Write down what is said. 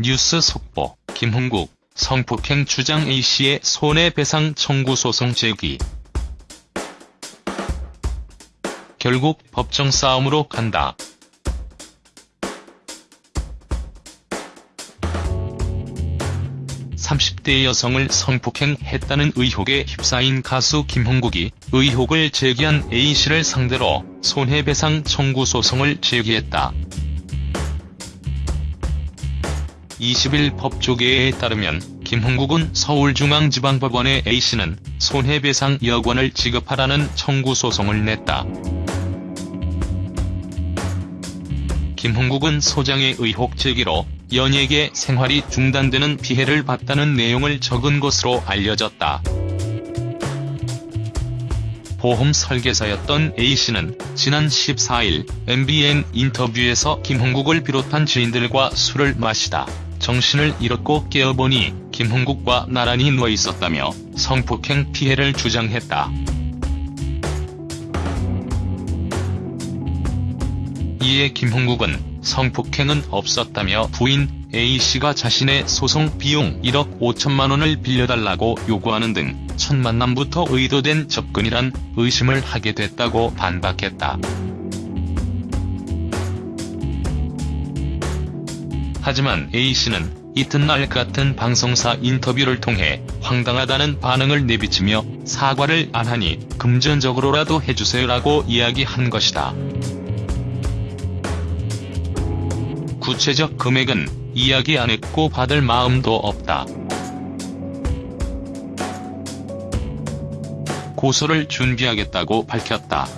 뉴스 속보, 김흥국, 성폭행 주장 A씨의 손해배상 청구 소송 제기. 결국 법정 싸움으로 간다. (30대) 여성을 성폭행했다는 의혹에 휩싸인 가수 김흥국이 의혹을 제기한 A씨를 상대로 손해배상 청구 소송을 제기했다. 20일 법조계에 따르면 김흥국은 서울중앙지방법원에 A씨는 손해배상 여권을 지급하라는 청구 소송을 냈다. 김흥국은 소장의 의혹 제기로 연예계 생활이 중단되는 피해를 봤다는 내용을 적은 것으로 알려졌다. 보험 설계사였던 A씨는 지난 14일 MBN 인터뷰에서 김흥국을 비롯한 지인들과 술을 마시다 정신을 잃었고 깨어보니 김흥국과 나란히 누워있었다며 성폭행 피해를 주장했다. 이에 김흥국은 성폭행은 없었다며 부인 A씨가 자신의 소송 비용 1억 5천만 원을 빌려달라고 요구하는 등 첫 만남부터 의도된 접근이란 의심을 하게 됐다고 반박했다. 하지만 A씨는 이튿날 같은 방송사 인터뷰를 통해 황당하다는 반응을 내비치며 사과를 안 하니 금전적으로라도 해주세요라고 이야기한 것이다. 구체적 금액은 이야기 안 했고 받을 마음도 없다. 고소를 준비하겠다고 밝혔다.